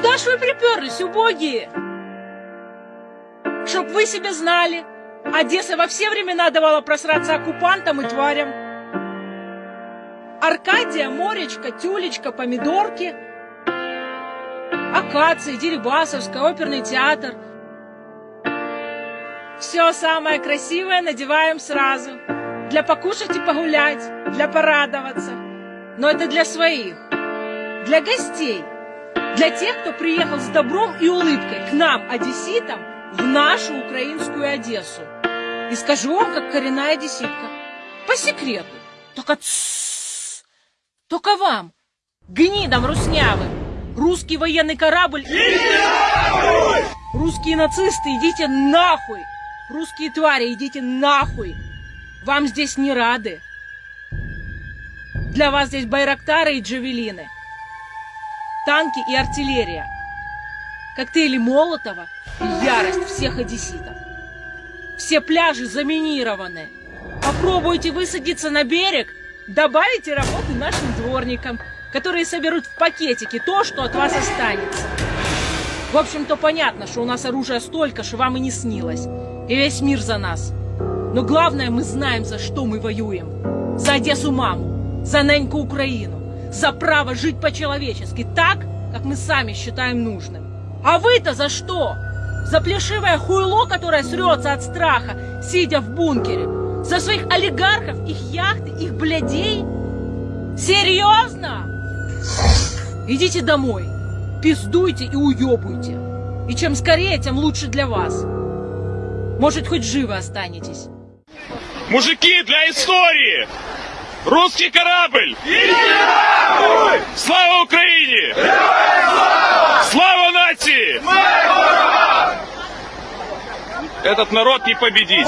Куда ж вы приперлись, убогие? Чтоб вы себе знали, Одесса во все времена давала просраться оккупантам и тварям. Аркадия, Моречка, Тюлечка, Помидорки, Акация, Дерибасовская, оперный театр. Все самое красивое надеваем сразу. Для покушать и погулять, для порадоваться. Но это для своих, для гостей, для тех, кто приехал с добром и улыбкой к нам, одесситам, в нашу украинскую Одессу. И скажу вам, как коренная одесситка, по секрету, только только вам, гнидам руснявым, русский военный корабль... Русские нацисты, идите нахуй! Русские твари, идите нахуй! Вам здесь не рады. Для вас здесь байрактары и джавелины, танки и артиллерия, коктейли Молотова и ярость всех одесситов. Все пляжи заминированы. Попробуйте высадиться на берег, добавите работы нашим дворникам, которые соберут в пакетики то, что от вас останется. В общем-то, понятно, что у нас оружия столько, что вам и не снилось. И весь мир за нас. Но главное, мы знаем, за что мы воюем. За Одессу маму, за неньку Украину, за право жить по-человечески, так, как мы сами считаем нужным. А вы-то за что? За плешивое хуйло, которое срется от страха, сидя в бункере? За своих олигархов, их яхты, их блядей? Серьезно? Идите домой, пиздуйте и уебуйте. И чем скорее, тем лучше для вас. Может, хоть живы останетесь. Мужики, для истории! Русский корабль! Слава Украине! Слава нации! Этот народ не победить!